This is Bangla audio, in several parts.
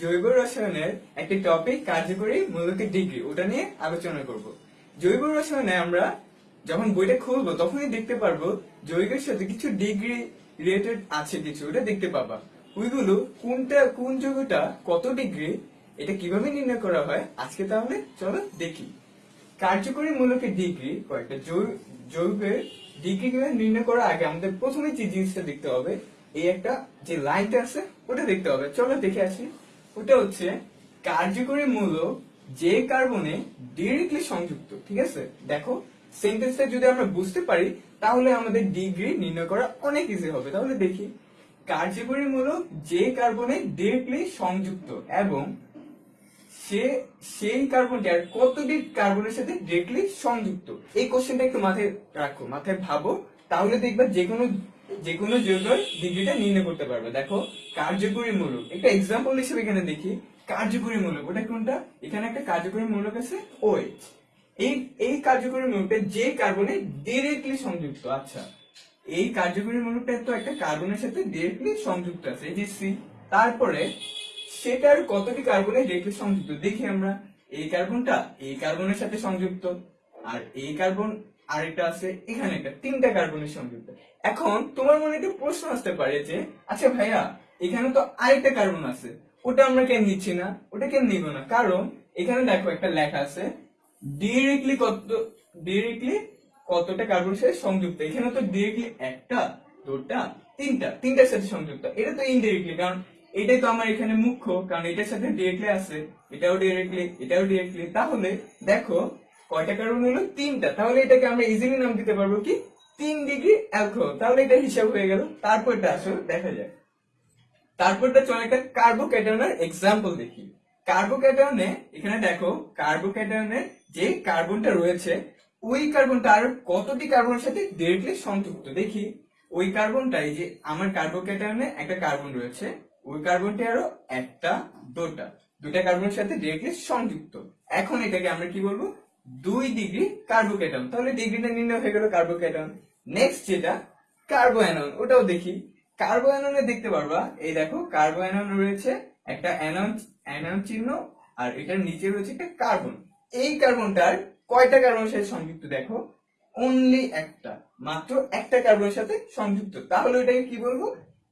জৈব রসায়নের একটি টপিক কার্যকরী ডিগ্রি ওটা নিয়ে আলোচনা করব। জৈব রসায়নে আমরা যখন বইটা খুলবো, তখনই দেখতে পারব জৈবের সাথে কিছু ডিগ্রি রিলেটেড আছে কিছু, ওটা দেখতে পাবা। ওইগুলো কোনটা, কোন যৌগটা কত ডিগ্রি এটা কীভাবে নির্ণয় করা হয়, আজকে তাহলে চলো দেখি। কার্যকরী মূলকের ডিগ্রি, কয়েকটা যৌগের ডিগ্রি নির্ণয় করার আগে আমাদের প্রথমে যে জিনিসটা দেখতে হবে, এই একটা যে লাইনটা আছে, ওটা দেখতে হবে। চলো দেখে আসি। ওটা হচ্ছে কার্যকরী মূলক যে কার্বনে ডিরেক্টলি সংযুক্ত, ঠিক আছে? দেখো সেন্টেন্সটা যদি আমরা বুঝতে পারি, তাহলে আমাদের ডিগ্রি নির্ণয় করা অনেক ইজি হবে। তাহলে দেখি। কার্যকরী মূলক যে কার্বনে ডিরেক্টলি সংযুক্ত এবং সে, সেই কার্বনটি আর কতটি কার্বনের সাথে ডিরেক্টলি সংযুক্ত? এই কোশ্চেনটা একটু মাথায় রাখো, মাথায় ভাবো, তাহলে দেখবে যে কোনো যে কোনো যৌগের ডিগ্রিটা নির্ণয় করতে পারবে। দেখো, কার্যকরী মূলক একটা এক্সাম্পল হিসেবে এখানে দেখি, কার্যকরী মূলক ওটা কোনটা? এখানে একটা কার্যকরী মূলক আছে OH. এই এই কার্যকরী মূলকটা যে কার্বনে ডিরেক্টলি সংযুক্ত আচ্ছা এই কার্যকরী মূলকটা তো একটা কার্বনের সাথে ডিরেক্টলি সংযুক্ত আছে, এই যে সি তারপরে সেটার কতটি কার্বনে ডিরেক্টলি সংযুক্ত? দেখি আমরা। এই কার্বনটা এই কার্বনের সাথে সংযুক্ত, আর এই কার্বন আরেকটা আছে, এখানে একটা, তিনটা কার্বনের সংযুক্ত। এখন তোমার মনে একটা প্রশ্ন আসতে পারে যে আচ্ছা ভাইয়া, এখানে তো আরেকটা কার্বন আছে, ওটা আমরা কেন নিচ্ছি না? ওটা কেন নিব না? কারণ এখানে দেখো একটা লেখা আছে ডিরেক্টলি কত ডিরেক্টলি কতটা কার্বনের সাথে সংযুক্ত? এখানে তো ডিরেক্টলি একটা, দুটা, তিনটা, তিনটার সাথে সংযুক্ত। এটা তো ইনডিরেক্টলি কারণ এটাই তো আমার এখানে মুখ্য, কারণ এটার সাথে ডিরেক্টলি আছে, এটাও ডিরেক্টলি এটাও ডিরেক্টলি তাহলে দেখো, কয়টা কার্বন হলো? তিনটা। তাহলে এটাকে আমরা ইজিলি নাম দিতে পারব কি? তিন ডিগ্রি অ্যালকোহল তাহলে এটা হিসাব হয়ে গেল। তারপরটা আসলে দেখা যায় তারপরটা চলে একটা কার্বোক্যাটায়নের এক্সাম্পল দেখি। কার্বোক্যাটায়নে এখানে দেখো কার্বোক্যাটায়নের যে কার্বনটা রয়েছে, ওই কার্বনটা আর কতটি কার্বনের সাথে ডিরেক্টলি সংযুক্ত? দেখি। ওই কার্বনটাই যে আমার কার্বোক্যাটায়নে একটা কার্বন রয়েছে ওই কার্বনটি আরও একটা দুটা দুটা কার্বনের সাথে ডিরেক্টলি সংযুক্ত। এখন এটাকে আমরা কি বলব? দুই ডিগ্রি কার্বোক্যাটন তাহলে ডিগ্রিটা নির্ণয় হয়ে গেল কার্বোকেটন নেক্সট যেটা কার্বোঅ্যানন ওটাও দেখি। কার্বোঅ্যাননে দেখতে পারবা, এই দেখো কার্বোঅ্যানন রয়েছে একটা অ্যানন অ্যানন চিহ্ন, আর এটার নিচে রয়েছে একটা কার্বন এই কার্বনটার কয়টা কার্বনের সাথে সংযুক্ত দেখো? অনলি একটা, মাত্র একটা কার্বনের সাথে সংযুক্ত। তাহলে ওটাকে কি বলব?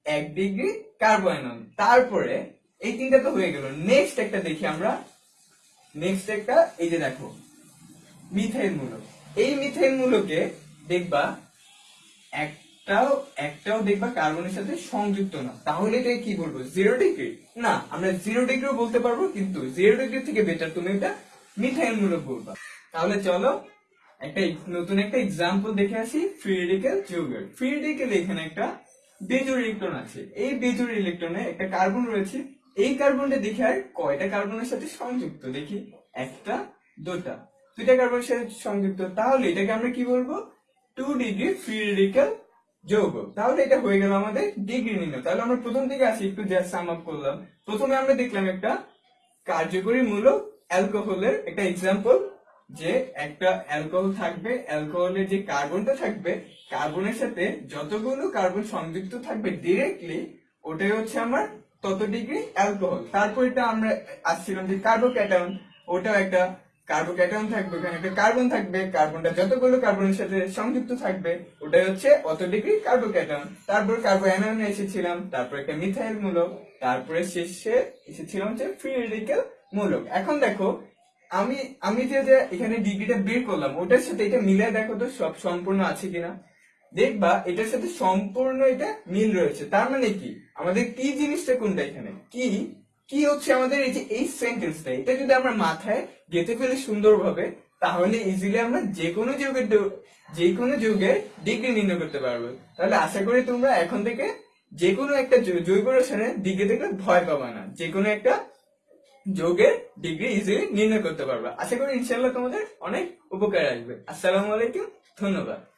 এক ডিগ্রি কার্বোঅ্যানন তারপরে এই তিনটা তো হয়ে গেল। নেক্সট একটা দেখি আমরা। নেক্সট একটা, এই যে দেখো মিথাইল মূলক এই মিথাইল মূলকে দেখবা, একটাও একটাও দেখবা কার্বনের সাথে সংযুক্ত না। তাহলে এটাকে কি বলব? জিরো ডিগ্রি না, আমরা জিরো ডিগ্রিও বলতে পারব, কিন্তু জিরো ডিগ্রি থেকে বেটার তুমি এটা মিথাইল মূলক বলবা। তাহলে চলো, একটা, নতুন একটা এক্সাম্পল দেখে আসি ফ্রি রেডিক্যাল যৌগের ফ্রি রেডিক্যাল এখানে একটা বেজোর ইলেকট্রন আছে। এই বেজোর ইলেকট্রনে একটা কার্বন রয়েছে। এই কার্বনটা দেখি আর কয়টা কার্বনের সাথে সংযুক্ত? দেখি, একটা, দুটা। দুইটা কার্বনের সাথে সংযুক্ত। তাহলে এটাকে আমরা কি বলব? টু ডিগ্রি ফ্রি রেডিক্যাল যৌগ। তাহলে এটা হয়ে গেল আমাদের ডিগ্রি নির্ণয়। তাহলে আমরা প্রথম থেকে আসি, একটু জাস্ট সাম আপ করলাম। প্রথমে আমরা দেখলাম একটা কার্যকরী মূলক অ্যালকোহলের একটা এক্সাম্পল যে একটা অ্যালকোহল থাকবে, অ্যালকোহলের যে কার্বনটা থাকবে, কার্বনের সাথে যতগুলো কার্বন সংযুক্ত থাকবে ডিরেক্টলি ওটাই হচ্ছে আমার তত ডিগ্রি অ্যালকোহল। তারপর এটা আমরা আসছিলাম যে কার্বোক্যাটায়ন ওটাও একটা কার্বোক্যাটায়ন থাকবে, ওখানে একটা কার্বন থাকবে কার্বনটা যতগুলো কার্বনের সাথে সংযুক্ত থাকবে, ওটাই হচ্ছে অত ডিগ্রি কার্বোক্যাটায়ন তারপর কার্বো কার্বোঅ্যানায়ন এসেছিলাম, তারপর একটা মিথাইল মূলক, তারপরে শেষে এসেছিলাম হচ্ছে ফ্রি রেডিক্যাল মূলক। এখন দেখো আমি আমি যে যে এখানে ডিগ্রিটা বের করলাম ওটার সাথে এটা মিলে দেখো তো সব সম্পূর্ণ আছে কিনা। দেখবা, এটার সাথে সম্পূর্ণ এটা মিল রয়েছে। তার মানে কি? আমাদের কি জিনিসটা কোনটা এখানে? কি কি হচ্ছে আমাদের এই যে, এই সেন্টেন্সটা এটা যদি আমরা মাথায় গেঁথে ফেলি সুন্দরভাবে, তাহলে ইজিলি আমরা যে কোনো যুগের যে কোনো যুগের ডিগ্রি নির্ণয় করতে পারব। তাহলে আশা করি তোমরা এখন থেকে যে কোনো একটা জৈব রসায়নের ডিগ্রি দেখলে ভয় পাবা না। যে কোনো একটা যোগের ডিগ্রি ইজিলি নির্ণয় করতে পারবে। আশা করি ইনশাল্লাহ তোমাদের অনেক উপকার আসবে। আসসালামু আলাইকুম, ধন্যবাদ।